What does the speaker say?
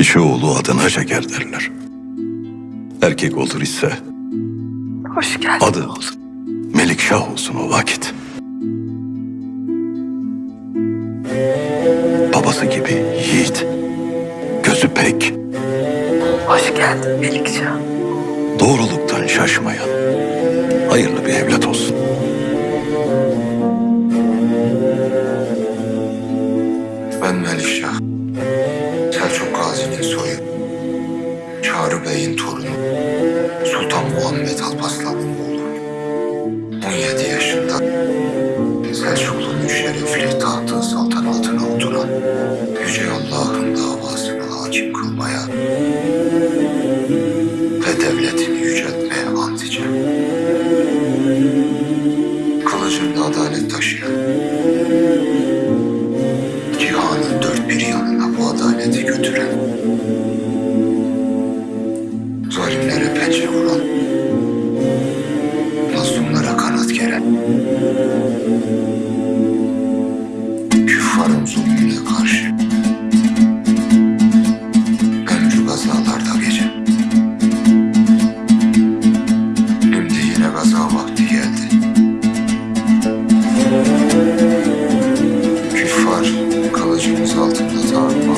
Kişi oğlu adına şeker derler. Erkek olur ise Hoş geldin. adı Melikşah olsun o vakit. Babası gibi yiğit, gözü pek, Hoş geldin Melikşah. doğruluktan şaşmayan, hayırlı bir evlat olsun. Gazi'nin soyu. Çağrı Bey'in torunu. Sultan Muhammed Alparslan'ın oğlu. 17 yaşında Selçuklu'nun şerefli tahtı saltanatına oturan Yüce Allah'ın davasını hakim kılmaya ve devletini yüceltmeye ant içen. Kılıcında adalet taşıyan pençe vuran, mazlumlara kanat geren, küffarın zulmüne karşı, ömrü gazalarda gece. Şimdi yine gaza vakti geldi. Küffar kılıcımız altında tarım.